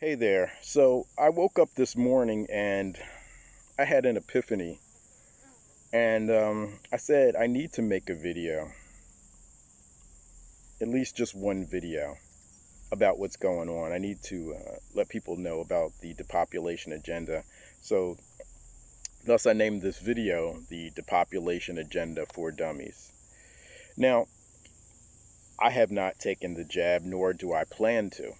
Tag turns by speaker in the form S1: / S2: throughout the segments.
S1: Hey there. So I woke up this morning and I had an epiphany. And um, I said, I need to make a video, at least just one video, about what's going on. I need to uh, let people know about the depopulation agenda. So, thus, I named this video the Depopulation Agenda for Dummies. Now, I have not taken the jab, nor do I plan to.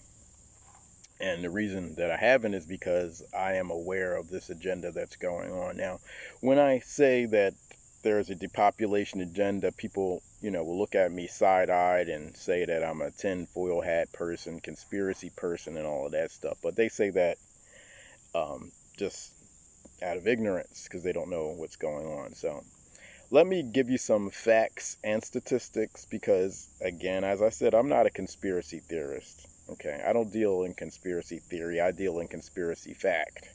S1: And the reason that I haven't is because I am aware of this agenda that's going on. Now, when I say that there's a depopulation agenda, people, you know, will look at me side eyed and say that I'm a tinfoil hat person, conspiracy person, and all of that stuff. But they say that um, just out of ignorance because they don't know what's going on. So, let me give you some facts and statistics because, again, as I said, I'm not a conspiracy theorist. Okay, I don't deal in conspiracy theory, I deal in conspiracy fact.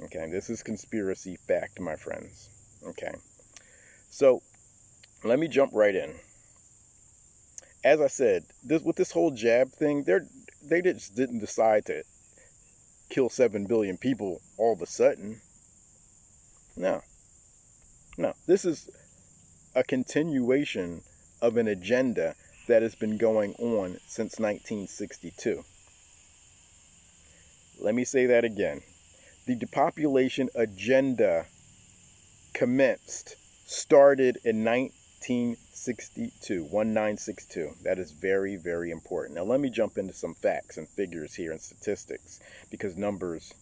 S1: Okay, this is conspiracy fact, my friends. Okay, so let me jump right in. As I said, this with this whole jab thing, they're they just didn't decide to kill seven billion people all of a sudden. No, no, this is a continuation of an agenda that has been going on since 1962. Let me say that again. The depopulation agenda commenced, started in 1962, 1962. That is very, very important. Now, let me jump into some facts and figures here and statistics because numbers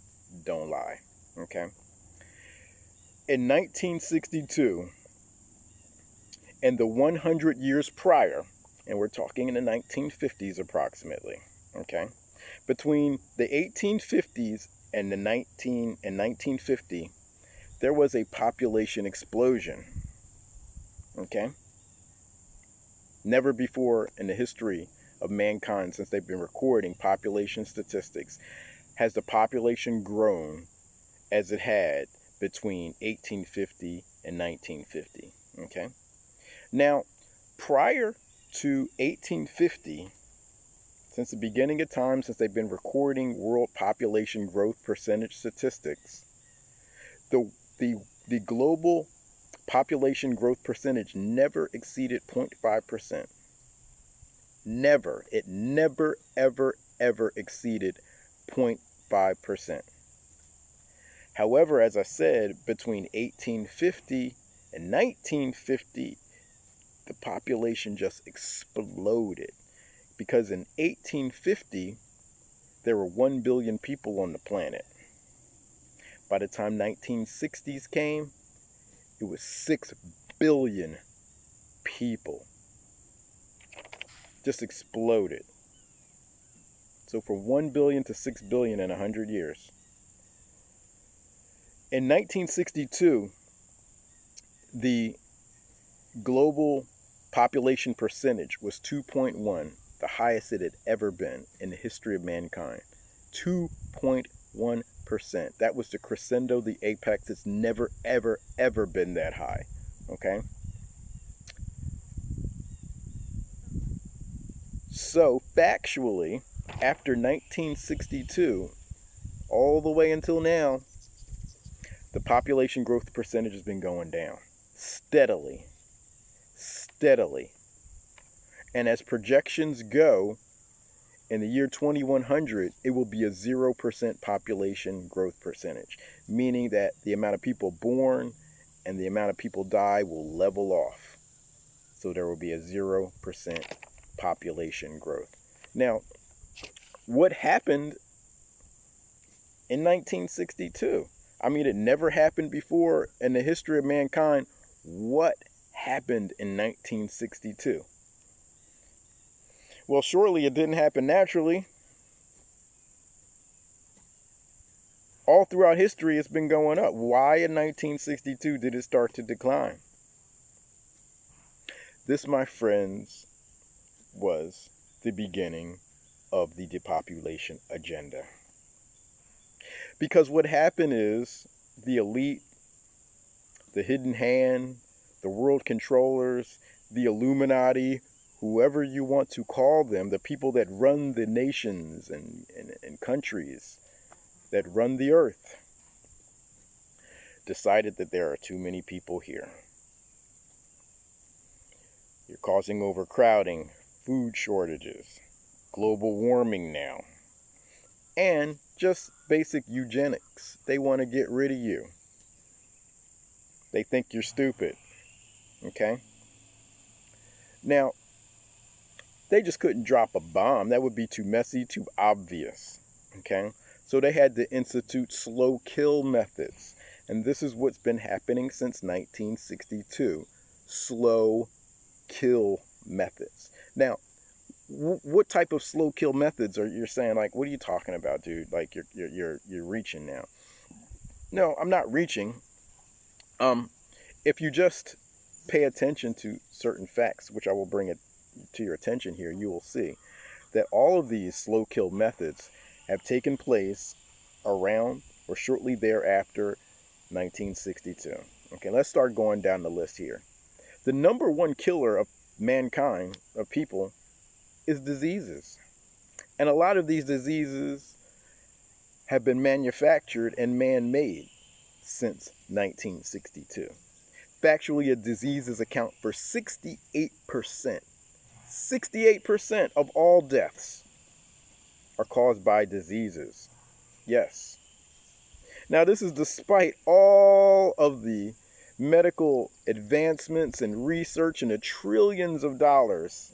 S1: don't lie. Okay? In 1962, and the 100 years prior, and we're talking in the 1950s approximately, okay? Between the 1850s and the 19 and 1950, there was a population explosion. Okay? Never before in the history of mankind since they've been recording population statistics has the population grown as it had between 1850 and 1950, okay? Now, prior to 1850, since the beginning of time, since they've been recording world population growth percentage statistics, the, the, the global population growth percentage never exceeded 0.5%. Never. It never, ever, ever exceeded 0.5%. However, as I said, between 1850 and 1950, the population just exploded. Because in 1850, there were 1 billion people on the planet. By the time 1960s came, it was 6 billion people. Just exploded. So from 1 billion to 6 billion in 100 years. In 1962, the global population percentage was 2.1, the highest it had ever been in the history of mankind. 2.1%. That was the crescendo, the apex. It's never, ever, ever been that high. Okay? So, factually, after 1962, all the way until now, the population growth percentage has been going down steadily steadily. And as projections go, in the year 2100, it will be a 0% population growth percentage, meaning that the amount of people born and the amount of people die will level off. So there will be a 0% population growth. Now, what happened in 1962? I mean, it never happened before in the history of mankind. What happened in 1962? Well, surely it didn't happen naturally. All throughout history, it's been going up. Why in 1962 did it start to decline? This, my friends, was the beginning of the depopulation agenda. Because what happened is the elite, the hidden hand, the world controllers, the Illuminati, whoever you want to call them, the people that run the nations and, and, and countries that run the earth, decided that there are too many people here. You're causing overcrowding, food shortages, global warming now, and just basic eugenics. They want to get rid of you. They think you're stupid. Okay? Now, they just couldn't drop a bomb. That would be too messy, too obvious. Okay? So they had to institute slow kill methods. And this is what's been happening since 1962 slow kill methods. Now, what type of slow kill methods are you saying? Like, what are you talking about, dude? Like, you're, you're, you're, you're reaching now. No, I'm not reaching. Um, if you just pay attention to certain facts, which I will bring it to your attention here, you will see that all of these slow kill methods have taken place around or shortly thereafter 1962. Okay, let's start going down the list here. The number one killer of mankind, of people, is diseases. And a lot of these diseases have been manufactured and man made since 1962. Factually, diseases account for 68%. 68% of all deaths are caused by diseases. Yes. Now, this is despite all of the medical advancements and research and the trillions of dollars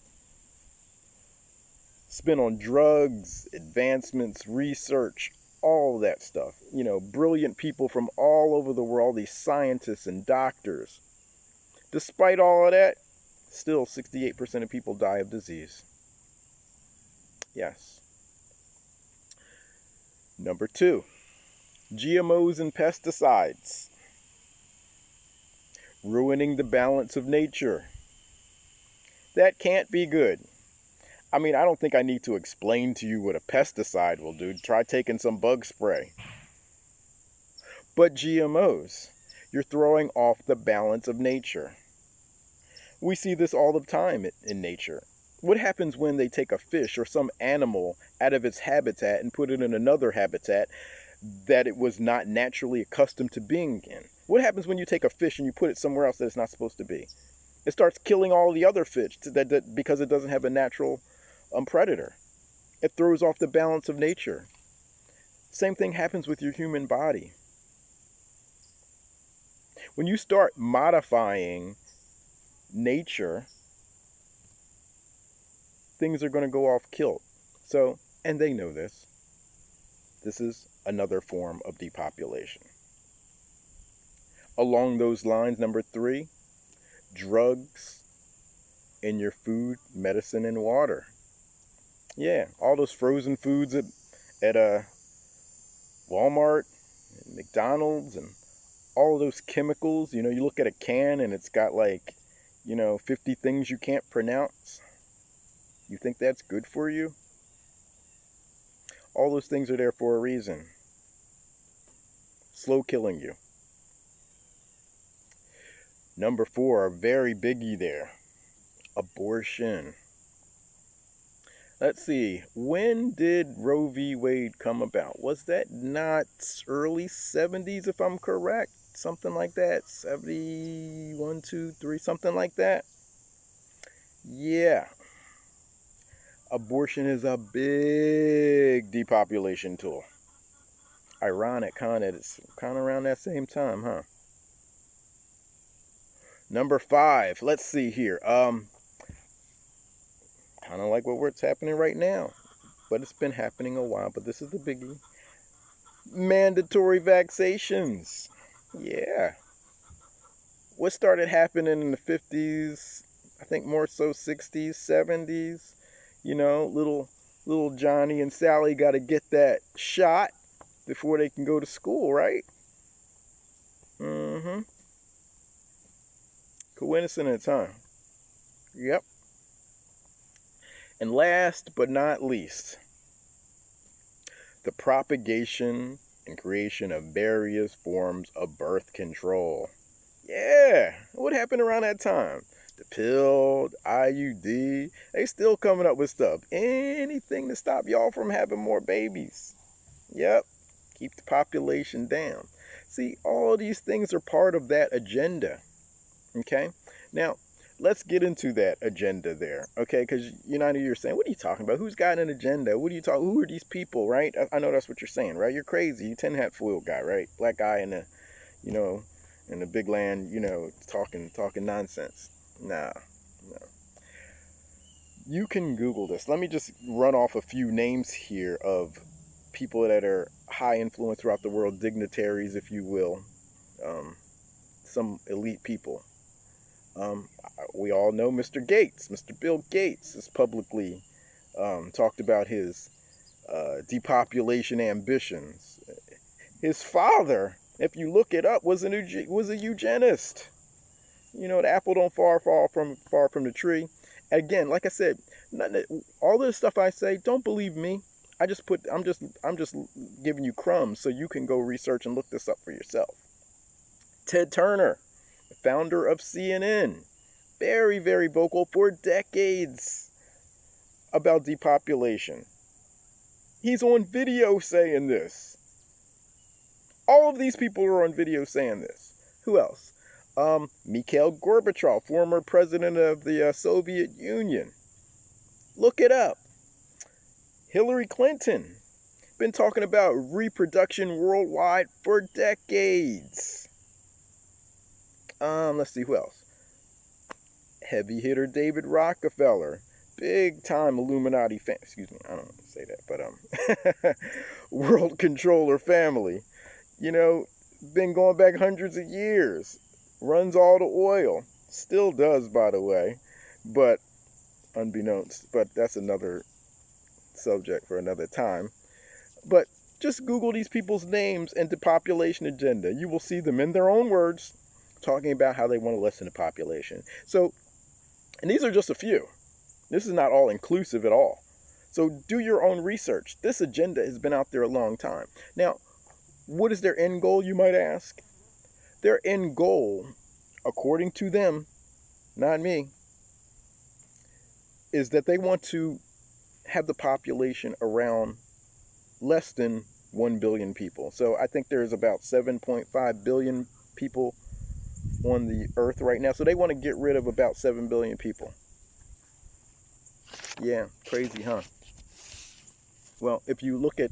S1: spent on drugs, advancements, research, all that stuff. You know, brilliant people from all over the world, these scientists and doctors. Despite all of that, still 68% of people die of disease. Yes. Number two, GMOs and pesticides. Ruining the balance of nature. That can't be good. I mean, I don't think I need to explain to you what a pesticide will do. Try taking some bug spray. But GMOs, you're throwing off the balance of nature. We see this all the time in nature. What happens when they take a fish or some animal out of its habitat and put it in another habitat that it was not naturally accustomed to being in? What happens when you take a fish and you put it somewhere else that it's not supposed to be? It starts killing all the other fish that, that because it doesn't have a natural um, predator. It throws off the balance of nature. Same thing happens with your human body. When you start modifying nature, things are going to go off kilt. So, and they know this. This is another form of depopulation. Along those lines, number three, drugs in your food, medicine, and water. Yeah, all those frozen foods at at uh, Walmart, and McDonald's, and all those chemicals. You know, you look at a can and it's got like, you know, 50 things you can't pronounce. You think that's good for you? All those things are there for a reason. Slow killing you. Number four, a very biggie there abortion. Let's see. When did Roe v. Wade come about? Was that not early 70s, if I'm correct? Something like that. 71, 2, 3, something like that. Yeah. Abortion is a big depopulation tool. Ironic, kind of. It's kind of around that same time, huh? Number five. Let's see here. Um, kind of like what what's happening right now. But it's been happening a while. But this is the biggie. Mandatory vaccinations. Yeah. What started happening in the 50s, I think more so 60s, 70s, you know, little little Johnny and Sally got to get that shot before they can go to school, right? Mm-hmm. Coincidence, huh? Yep. And last but not least, the propagation and creation of various forms of birth control. Yeah, what happened around that time? the pill, the IUD. They still coming up with stuff. Anything to stop y'all from having more babies. Yep. Keep the population down. See, all these things are part of that agenda. Okay? Now, let's get into that agenda there, okay? Because you know, you're saying, what are you talking about? Who's got an agenda? What are you talking? Who are these people, right? I, I know that's what you're saying, right? You're crazy. You tin hat foil guy, right? Black guy in the, you know, in the big land, you know, talking talking nonsense. Nah, no. You can Google this. Let me just run off a few names here of people that are high influence throughout the world, dignitaries, if you will, um, some elite people. Um, we all know Mr. Gates. Mr. Bill Gates has publicly um, talked about his uh, depopulation ambitions. His father, if you look it up, was an was a eugenist. You know, the apple don't far fall from far from the tree. Again, like I said, all this stuff I say, don't believe me. I just put I'm just I'm just giving you crumbs so you can go research and look this up for yourself. Ted Turner founder of CNN, very, very vocal for decades about depopulation. He's on video saying this. All of these people are on video saying this. Who else? Um, Mikhail Gorbachev, former president of the uh, Soviet Union. Look it up. Hillary Clinton, been talking about reproduction worldwide for decades. Um, let's see who else. Heavy hitter David Rockefeller, big time Illuminati fan. Excuse me, I don't want to say that, but um, world controller family. You know, been going back hundreds of years. Runs all the oil. Still does, by the way, but unbeknownst. But that's another subject for another time. But just Google these people's names and the population agenda. You will see them in their own words talking about how they want to lessen the population. So, and these are just a few. This is not all inclusive at all. So do your own research. This agenda has been out there a long time. Now, what is their end goal, you might ask? Their end goal, according to them, not me, is that they want to have the population around less than 1 billion people. So I think there's about 7.5 billion people on the earth right now. So they want to get rid of about 7 billion people. Yeah, crazy, huh? Well, if you look at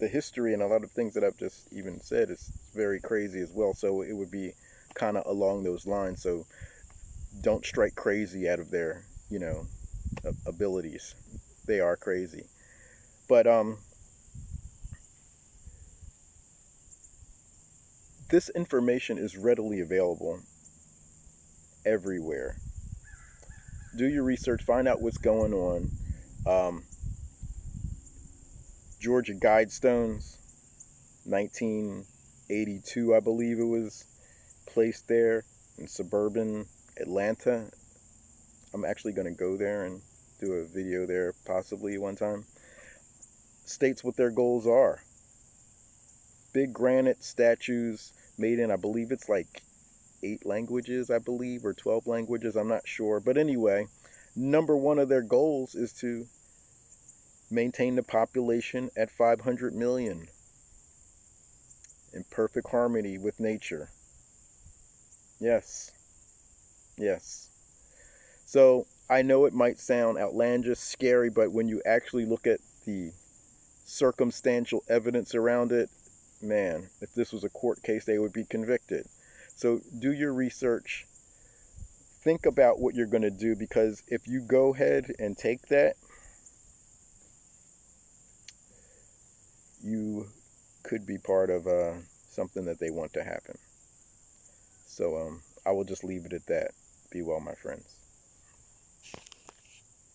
S1: the history and a lot of things that I've just even said, it's very crazy as well. So it would be kind of along those lines. So don't strike crazy out of their, you know, abilities. They are crazy. But um this information is readily available everywhere. Do your research, find out what's going on. Um, Georgia Guidestones, 1982, I believe it was placed there in suburban Atlanta. I'm actually going to go there and do a video there possibly one time. States what their goals are. Big granite statues made in, I believe it's like eight languages, I believe, or 12 languages, I'm not sure. But anyway, number one of their goals is to maintain the population at 500 million in perfect harmony with nature. Yes. Yes. So I know it might sound outlandish, scary, but when you actually look at the circumstantial evidence around it, man, if this was a court case, they would be convicted. So do your research. Think about what you're going to do because if you go ahead and take that, you could be part of uh, something that they want to happen. So um, I will just leave it at that. Be well, my friends.